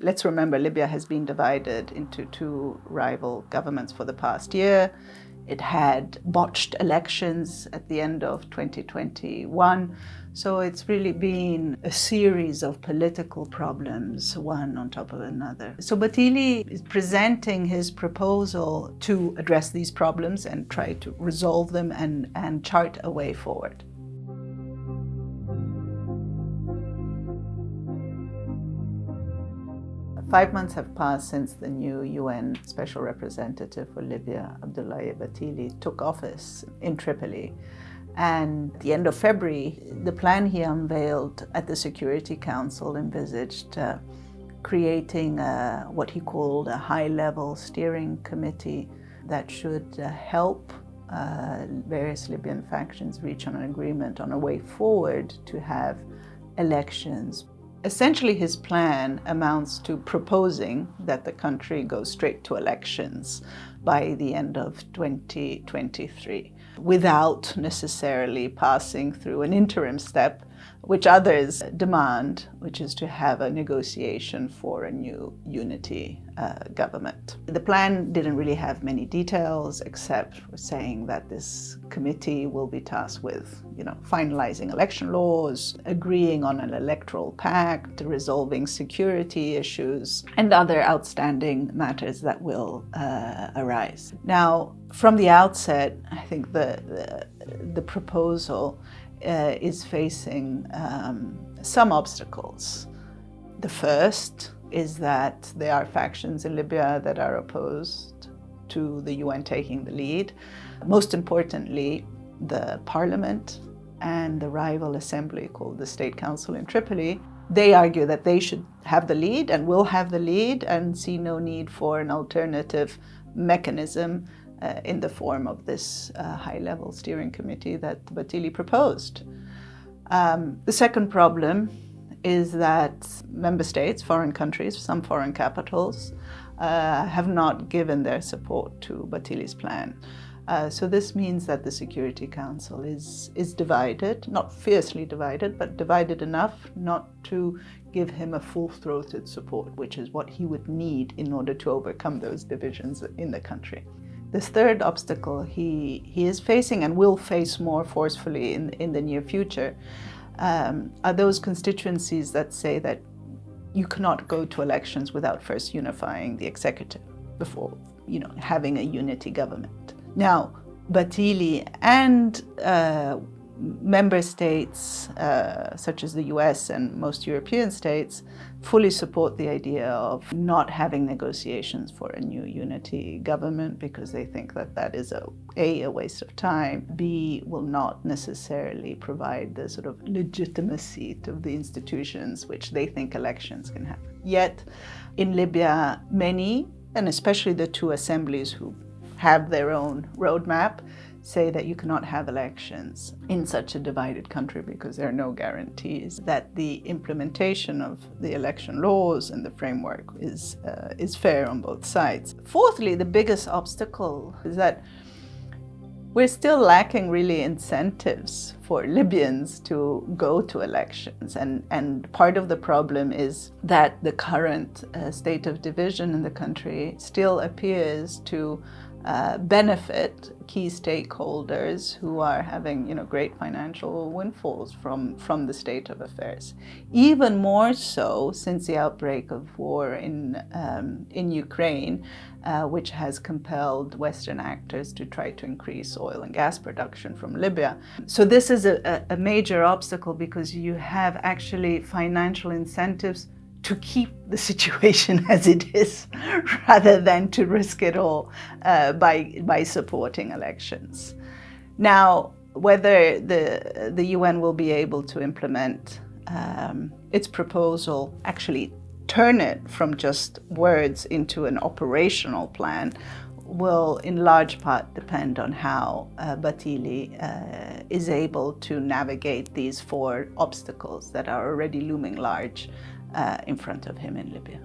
Let's remember Libya has been divided into two rival governments for the past year. It had botched elections at the end of 2021. So it's really been a series of political problems, one on top of another. So Bathily is presenting his proposal to address these problems and try to resolve them and, and chart a way forward. Five months have passed since the new UN Special Representative for Libya, Abdoulaye Bathily, took office in Tripoli. And at the end of February, the plan he unveiled at the Security Council envisaged uh, creating a, what he called a high-level steering committee that should uh, help uh, various Libyan factions reach an agreement on a way forward to have elections Essentially, his plan amounts to proposing that the country go straight to elections by the end of 2023 without necessarily passing through an interim step which others demand, which is to have a negotiation for a new unity uh, government. The plan didn't really have many details except for saying that this committee will be tasked with, you know, finalizing election laws, agreeing on an electoral pact, resolving security issues, and other outstanding matters that will uh, arise. Now, from the outset, I think the, the, the proposal uh, is facing um, some obstacles. The first is that there are factions in Libya that are opposed to the UN taking the lead. Most importantly, the parliament and the rival assembly called the State Council in Tripoli, they argue that they should have the lead and will have the lead and see no need for an alternative mechanism uh, in the form of this uh, high-level steering committee that Bathily proposed. Um, the second problem is that member states, foreign countries, some foreign capitals, uh, have not given their support to Bathily's plan. Uh, so this means that the Security Council is, is divided, not fiercely divided, but divided enough not to give him a full-throated support, which is what he would need in order to overcome those divisions in the country. This third obstacle he, he is facing and will face more forcefully in, in the near future um, are those constituencies that say that you cannot go to elections without first unifying the executive before you know, having a unity government. Now, Bathily and uh, member states, uh, such as the US and most European states, fully support the idea of not having negotiations for a new unity government because they think that that is a, a, a waste of time, B, will not necessarily provide the sort of legitimacy to the institutions which they think elections can have. Yet, in Libya, many, and especially the two assemblies who have their own roadmap, say that you cannot have elections in such a divided country because there are no guarantees that the implementation of the election laws and the framework is, uh, is fair on both sides. Fourthly, the biggest obstacle is that we're still lacking really incentives for Libyans to go to elections. And, and part of the problem is that the current uh, state of division in the country still appears to uh, benefit key stakeholders who are having you know great financial windfalls from from the state of affairs even more so since the outbreak of war in um, in Ukraine uh, which has compelled Western actors to try to increase oil and gas production from Libya. So this is a, a major obstacle because you have actually financial incentives to keep the situation as it is rather than to risk it all uh, by, by supporting elections. Now, whether the, the UN will be able to implement um, its proposal, actually turn it from just words into an operational plan, will in large part depend on how uh, Bathily uh, is able to navigate these four obstacles that are already looming large uh, in front of him in Libya.